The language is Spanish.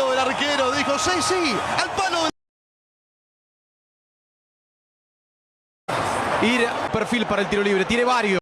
palo del arquero. Dijo, sí, sí, al palo del... Ir perfil para el tiro libre. Tiene varios.